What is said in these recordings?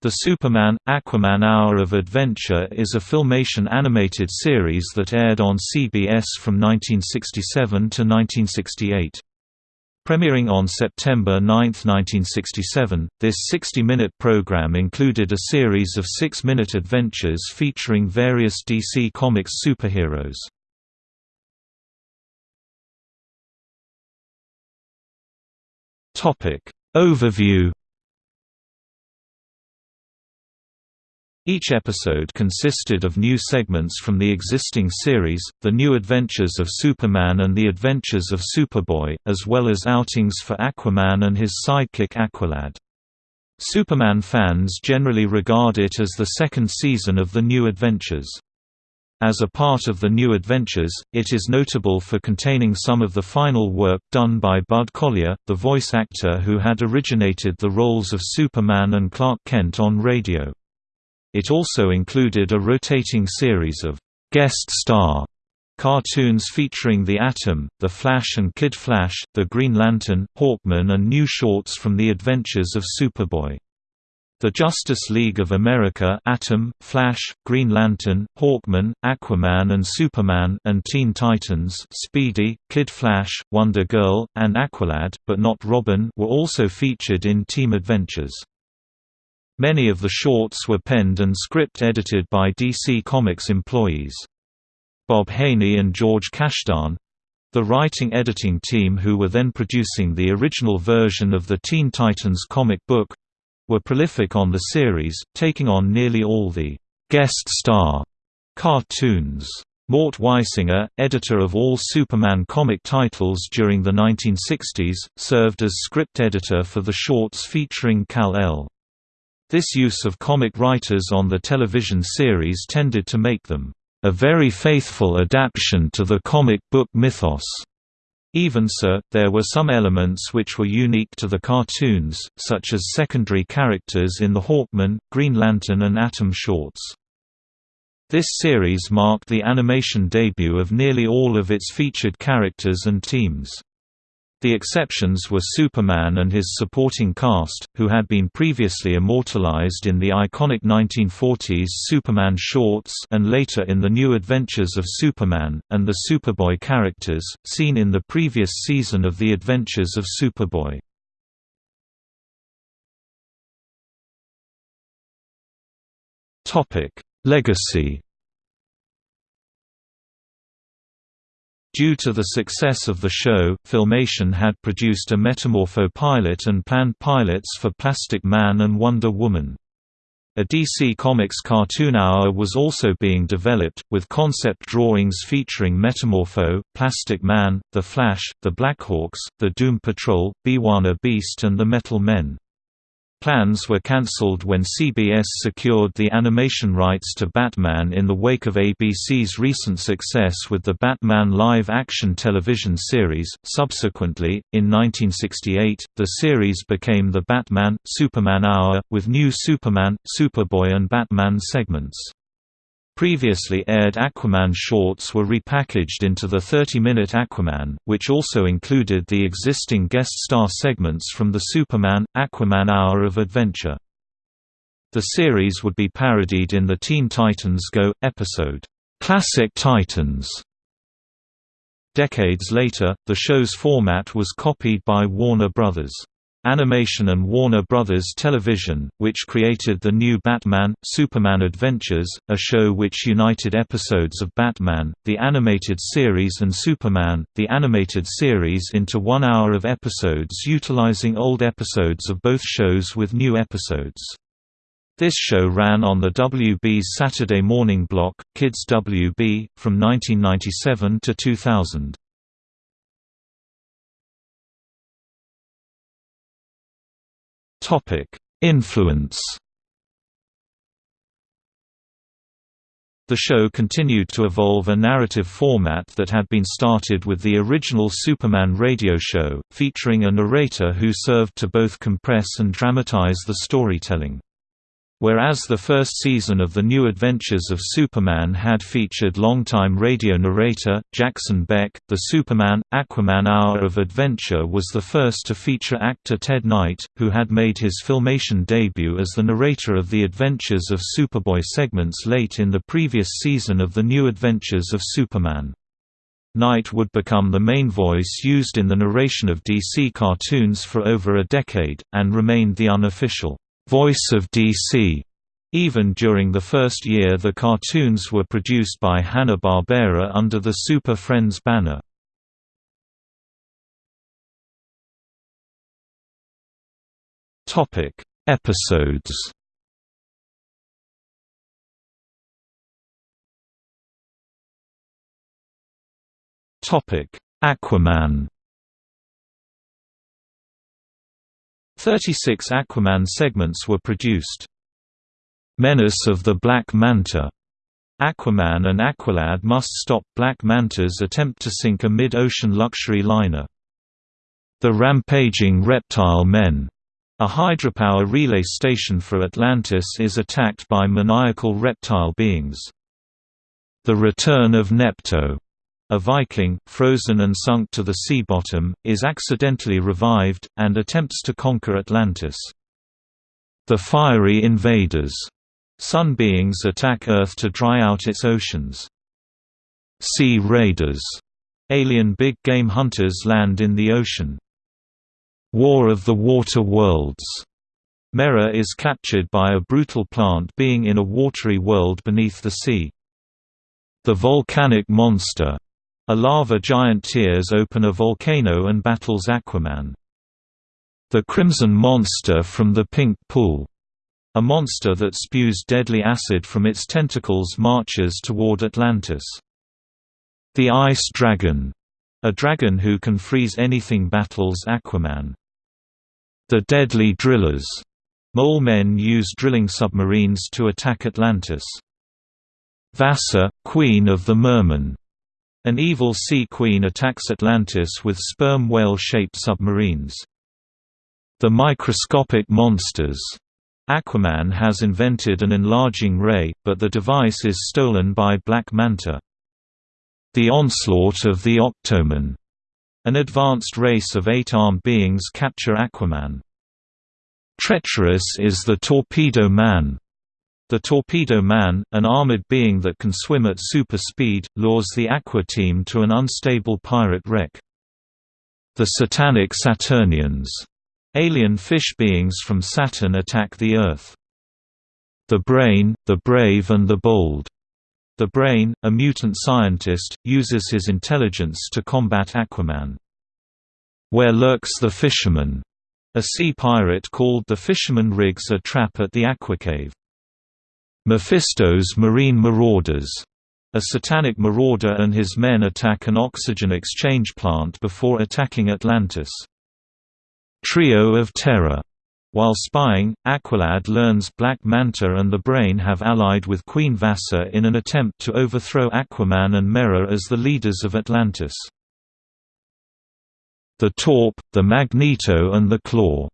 The Superman – Aquaman Hour of Adventure is a Filmation animated series that aired on CBS from 1967 to 1968. Premiering on September 9, 1967, this 60-minute program included a series of six-minute adventures featuring various DC Comics superheroes. Overview Each episode consisted of new segments from the existing series, The New Adventures of Superman and The Adventures of Superboy, as well as outings for Aquaman and his sidekick Aqualad. Superman fans generally regard it as the second season of The New Adventures. As a part of The New Adventures, it is notable for containing some of the final work done by Bud Collyer, the voice actor who had originated the roles of Superman and Clark Kent on radio. It also included a rotating series of guest star cartoons featuring the Atom, the Flash and Kid Flash, the Green Lantern, Hawkman and new shorts from The Adventures of Superboy. The Justice League of America Atom, Flash, Green Lantern, Hawkman, Aquaman and Superman and Teen Titans Speedy, Kid Flash, Wonder Girl, and Aqualad, but not Robin were also featured in Team Adventures. Many of the shorts were penned and script edited by DC Comics employees. Bob Haney and George Kashdan—the writing-editing team who were then producing the original version of the Teen Titans comic book—were prolific on the series, taking on nearly all the «guest star» cartoons. Mort Weisinger, editor of all Superman comic titles during the 1960s, served as script editor for the shorts featuring Kal-El. This use of comic writers on the television series tended to make them a very faithful adaptation to the comic book mythos. Even so, there were some elements which were unique to the cartoons, such as secondary characters in the Hawkman, Green Lantern and Atom shorts. This series marked the animation debut of nearly all of its featured characters and teams. The exceptions were Superman and his supporting cast, who had been previously immortalized in the iconic 1940s Superman shorts and later in The New Adventures of Superman, and the Superboy characters, seen in the previous season of The Adventures of Superboy. Legacy Due to the success of the show, Filmation had produced a Metamorpho pilot and planned pilots for Plastic Man and Wonder Woman. A DC Comics cartoon hour was also being developed, with concept drawings featuring Metamorpho, Plastic Man, The Flash, the Blackhawks, the Doom Patrol, B'wana Beast and the Metal Men. Plans were cancelled when CBS secured the animation rights to Batman in the wake of ABC's recent success with the Batman live-action television series. Subsequently, in 1968, the series became the Batman Superman Hour with new Superman, Superboy and Batman segments. Previously aired Aquaman shorts were repackaged into the 30-minute Aquaman, which also included the existing guest star segments from the Superman – Aquaman Hour of Adventure. The series would be parodied in the Teen Titans Go! episode, "'Classic Titans". Decades later, the show's format was copied by Warner Brothers. Animation and Warner Brothers Television, which created the new Batman, Superman Adventures, a show which united episodes of Batman, the animated series and Superman, the animated series into one hour of episodes utilizing old episodes of both shows with new episodes. This show ran on the WB's Saturday morning block, Kids WB, from 1997 to 2000. Topic: Influence. The show continued to evolve a narrative format that had been started with the original Superman radio show, featuring a narrator who served to both compress and dramatize the storytelling. Whereas the first season of The New Adventures of Superman had featured longtime radio narrator, Jackson Beck, the Superman, Aquaman Hour of Adventure was the first to feature actor Ted Knight, who had made his filmation debut as the narrator of the Adventures of Superboy segments late in the previous season of The New Adventures of Superman. Knight would become the main voice used in the narration of DC cartoons for over a decade, and remained the unofficial voice of DC. Even during the first year the cartoons were produced by Hanna-Barbera under the Super Friends banner. Topic: Episodes. Topic: Aquaman. 36 Aquaman segments were produced. Menace of the Black Manta Aquaman and Aqualad must stop Black Manta's attempt to sink a mid-ocean luxury liner. The Rampaging Reptile Men, a hydropower relay station for Atlantis is attacked by maniacal reptile beings. The Return of Nepto a Viking, frozen and sunk to the sea bottom, is accidentally revived, and attempts to conquer Atlantis. The fiery invaders. Sun beings attack Earth to dry out its oceans. Sea raiders. Alien big game hunters land in the ocean. War of the Water Worlds. Mera is captured by a brutal plant being in a watery world beneath the sea. The volcanic monster a lava giant tears open a volcano and battles Aquaman. The Crimson Monster from the Pink Pool. A monster that spews deadly acid from its tentacles marches toward Atlantis. The Ice Dragon. A dragon who can freeze anything battles Aquaman. The Deadly Drillers. Mole men use drilling submarines to attack Atlantis. Vassa, Queen of the Mermen. An evil sea queen attacks Atlantis with sperm whale-shaped submarines. The microscopic monsters. Aquaman has invented an enlarging ray, but the device is stolen by Black Manta. The onslaught of the Octomen. An advanced race of eight-armed beings capture Aquaman. Treacherous is the Torpedo Man. The Torpedo Man, an armored being that can swim at super speed, lures the Aqua team to an unstable pirate wreck. The Satanic Saturnians. Alien fish beings from Saturn attack the Earth. The Brain, the Brave and the Bold. The Brain, a mutant scientist, uses his intelligence to combat Aquaman. Where lurks the Fisherman? A sea pirate called the Fisherman rigs a trap at the Aquacave. Mephisto's Marine Marauders. A satanic marauder and his men attack an oxygen exchange plant before attacking Atlantis. Trio of Terror. While spying, Aqualad learns Black Manta and the Brain have allied with Queen Vassa in an attempt to overthrow Aquaman and Mera as the leaders of Atlantis. The Torp, the Magneto and the Claw.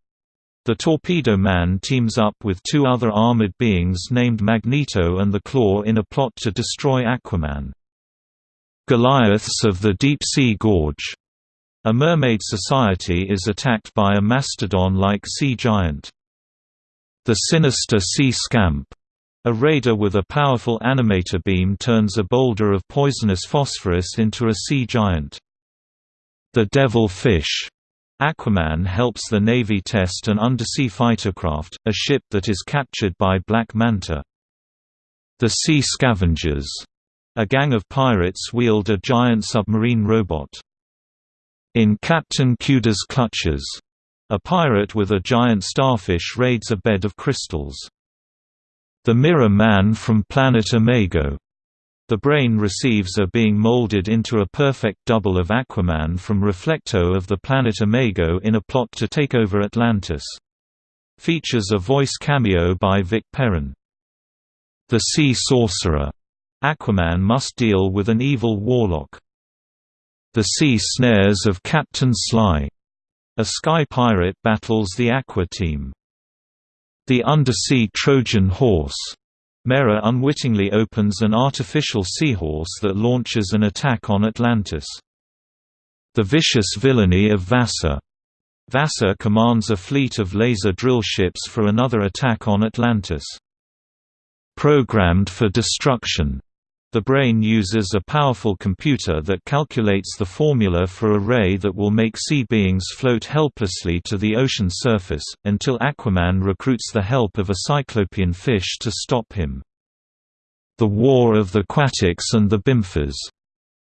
The Torpedo Man teams up with two other armored beings named Magneto and the Claw in a plot to destroy Aquaman. Goliaths of the Deep Sea Gorge. A mermaid society is attacked by a mastodon-like sea giant. The Sinister Sea Scamp. A raider with a powerful animator beam turns a boulder of poisonous phosphorus into a sea giant. The Devil Fish Aquaman helps the Navy test an undersea fightercraft, a ship that is captured by Black Manta. The Sea Scavengers. A gang of pirates wield a giant submarine robot. In Captain Cuda's clutches. A pirate with a giant starfish raids a bed of crystals. The Mirror Man from Planet Imago. The brain receives a being molded into a perfect double of Aquaman from Reflecto of the planet Imago in a plot to take over Atlantis. Features a voice cameo by Vic Perrin. The Sea Sorcerer. Aquaman must deal with an evil warlock. The Sea Snares of Captain Sly. A sky pirate battles the Aqua team. The Undersea Trojan Horse. Mera unwittingly opens an artificial seahorse that launches an attack on Atlantis. The Vicious Villainy of Vassa. Vassa commands a fleet of laser drill ships for another attack on Atlantis. Programmed for destruction. The brain uses a powerful computer that calculates the formula for a ray that will make sea beings float helplessly to the ocean surface, until Aquaman recruits the help of a cyclopean fish to stop him. The War of the Quatix and the Bimphas.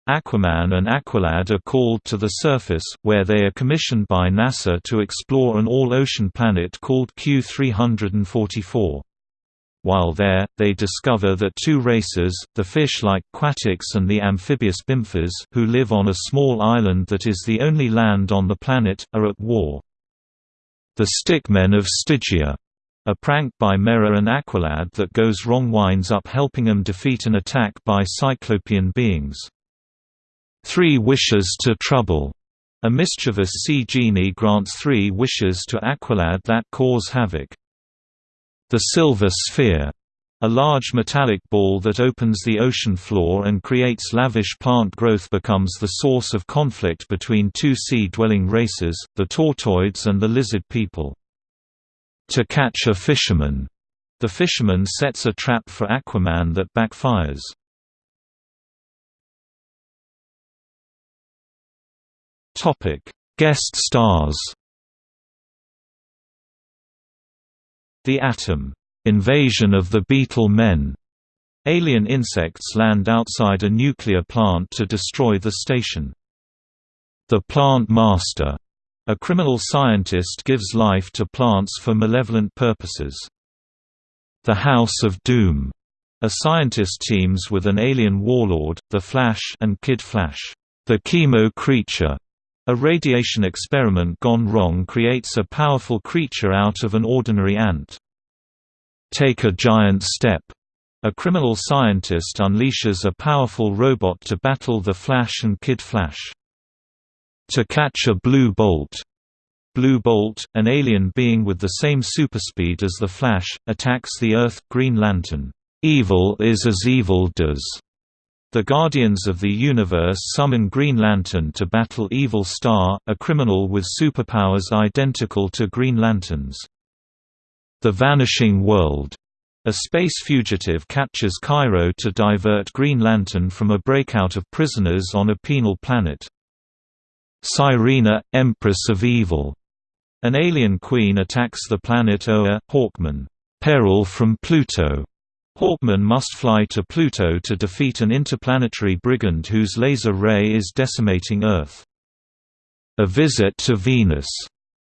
Aquaman and Aqualad are called to the surface, where they are commissioned by NASA to explore an all-ocean planet called Q344. While there, they discover that two races, the fish-like Quatix and the amphibious Bimphas who live on a small island that is the only land on the planet, are at war. The Stickmen of Stygia. A prank by Mera and Aqualad that goes wrong winds up helping them defeat an attack by Cyclopean beings. Three Wishes to Trouble. A mischievous sea genie grants three wishes to Aqualad that cause havoc. The Silver Sphere a large metallic ball that opens the ocean floor and creates lavish plant growth becomes the source of conflict between two sea-dwelling races, the Tortoids and the lizard people. To catch a fisherman, the fisherman sets a trap for Aquaman that backfires. Guest stars The Atom, "'Invasion of the Beetle Men' Alien insects land outside a nuclear plant to destroy the station. The Plant Master, a criminal scientist gives life to plants for malevolent purposes. The House of Doom, a scientist teams with an alien warlord, the Flash and Kid Flash. The Chemo Creature, a radiation experiment gone wrong creates a powerful creature out of an ordinary ant. Take a giant step. A criminal scientist unleashes a powerful robot to battle the Flash and Kid Flash. To catch a blue bolt. Blue Bolt, an alien being with the same superspeed as the Flash, attacks the Earth. Green Lantern. Evil is as evil does. The Guardians of the Universe summon Green Lantern to battle Evil Star, a criminal with superpowers identical to Green Lantern's. The Vanishing World. A space fugitive captures Kairo to divert Green Lantern from a breakout of prisoners on a penal planet. Cyrena, Empress of Evil. An alien queen attacks the planet Oa, Hawkman. Peril from Pluto. Hawkman must fly to Pluto to defeat an interplanetary brigand whose laser ray is decimating Earth. A visit to Venus.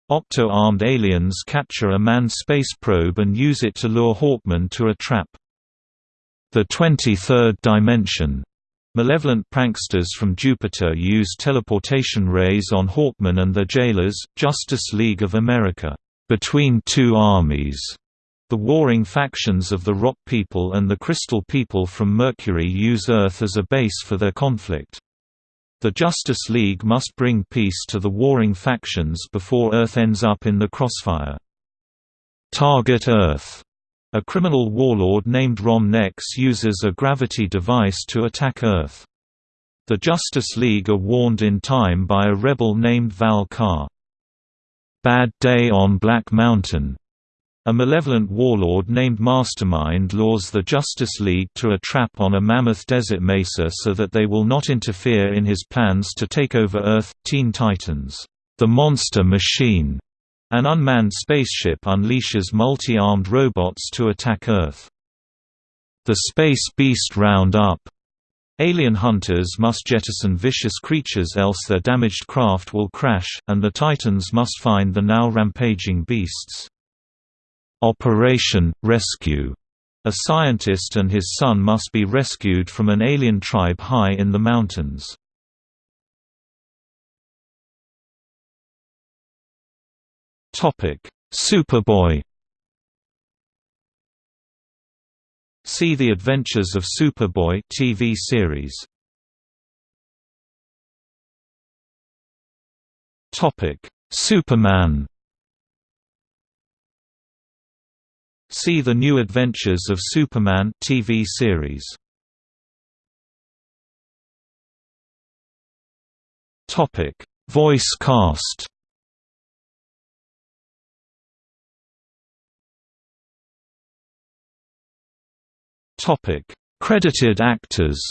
Octo-armed aliens capture a manned space probe and use it to lure Hawkman to a trap. The 23rd Dimension. Malevolent pranksters from Jupiter use teleportation rays on Hawkman and the jailers, Justice League of America, between two armies. The warring factions of the Rock People and the Crystal People from Mercury use Earth as a base for their conflict. The Justice League must bring peace to the warring factions before Earth ends up in the crossfire. Target Earth a criminal warlord named Rom Nex uses a gravity device to attack Earth. The Justice League are warned in time by a rebel named Val. Bad Day on Black Mountain a malevolent warlord named Mastermind lures the Justice League to a trap on a mammoth desert mesa so that they will not interfere in his plans to take over Earth. Teen Titans, the Monster Machine, an unmanned spaceship unleashes multi-armed robots to attack Earth. The Space Beast Roundup Alien hunters must jettison vicious creatures else their damaged craft will crash, and the Titans must find the now rampaging beasts. Operation Rescue. A scientist and his son must be rescued from an alien tribe high in the mountains. Topic: Superboy. See The Adventures of Superboy TV series. Topic: Superman. See The New Adventures of Superman TV series. Topic: Voice cast. Topic: Credited actors.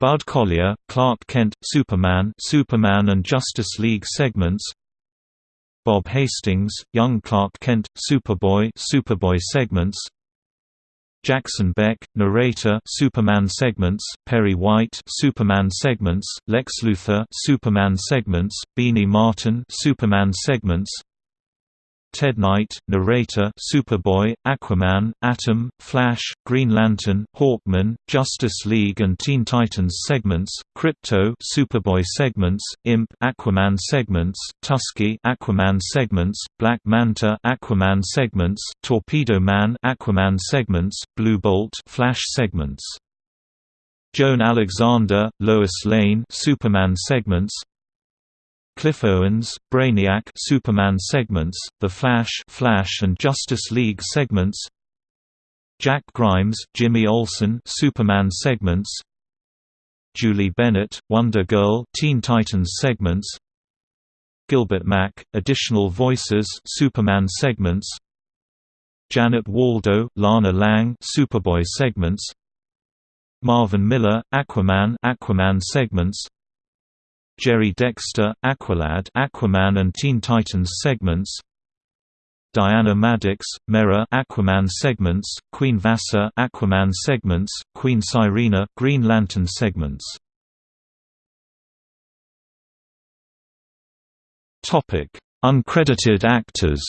Bud Collyer, Clark Kent, Superman, Superman and Justice League segments. Bob Hastings, Young Clark Kent, Superboy, Superboy segments. Jackson Beck, narrator, Superman segments, Perry White, Superman segments, Lex Luthor, Superman segments, Beanie Martin, Superman segments, Ted Knight, narrator, Superboy, Aquaman, Atom, Flash, Green Lantern, Hawkman, Justice League and Teen Titans segments, Krypto, Superboy segments, Imp, Aquaman segments, Tusky, Aquaman segments, Black Manta, Aquaman segments, Torpedo Man, Aquaman segments, Blue Bolt, Flash segments. Joan Alexander, Lois Lane, Superman segments, Cliff Owens, Brainiac Superman segments, The Flash Flash and Justice League segments Jack Grimes, Jimmy Olsen Superman segments Julie Bennett, Wonder Girl Teen Titans segments Gilbert Mack, additional voices Superman segments Janet Waldo, Lana Lang Superboy segments Marvin Miller, Aquaman Aquaman segments Jerry Dexter, Aqualad Aquaman and Teen Titans segments Diana Maddox, Mera Aquaman segments, Queen Vassa Aquaman segments, Queen Cyrena Green Lantern segments. Topic: Uncredited actors.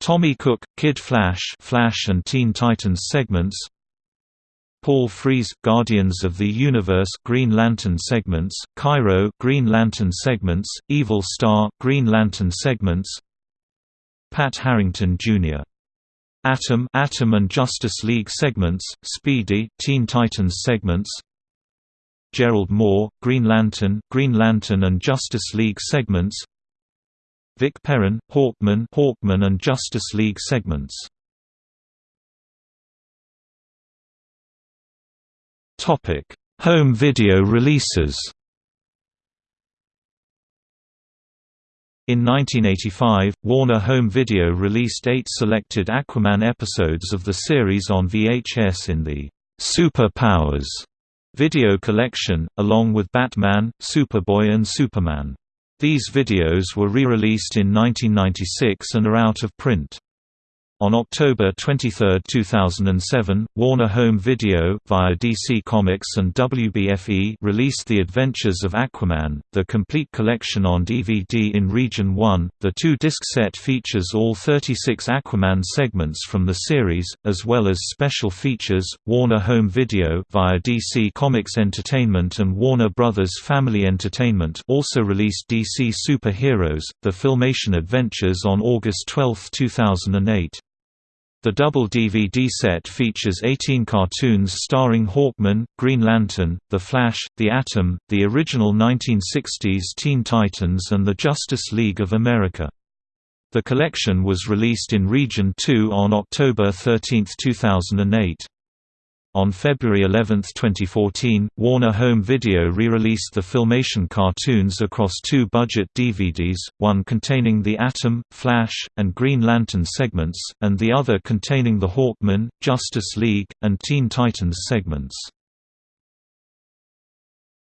Tommy Cook, Kid Flash, Flash and Teen Titans segments. Paul Frees, Guardians of the Universe Green Lantern segments, Kairo Green Lantern segments, Evil Star Green Lantern segments, Pat Harrington Jr. Atom Atom and Justice League segments, Speedy Teen Titans segments, Gerald Moore, Green Lantern, Green Lantern and Justice League segments, Vic Perrin, Hawkman, Hawkman and Justice League segments. Topic: Home video releases. In 1985, Warner Home Video released eight selected Aquaman episodes of the series on VHS in the Super Powers video collection, along with Batman, Superboy and Superman. These videos were re-released in 1996 and are out of print. On October 23, 2007, Warner Home Video via DC Comics and WBFE released The Adventures of Aquaman, the complete collection on DVD in Region 1. The two-disc set features all 36 Aquaman segments from the series, as well as special features. Warner Home Video via DC Comics Entertainment and Warner Brothers Family Entertainment also released DC Superheroes: The Filmation Adventures on August 12, 2008. The double DVD set features 18 cartoons starring Hawkman, Green Lantern, The Flash, The Atom, the original 1960s Teen Titans and the Justice League of America. The collection was released in Region 2 on October 13, 2008. On February 11, 2014, Warner Home Video re-released the Filmation cartoons across two budget DVDs, one containing the Atom, Flash, and Green Lantern segments, and the other containing the Hawkman, Justice League, and Teen Titans segments.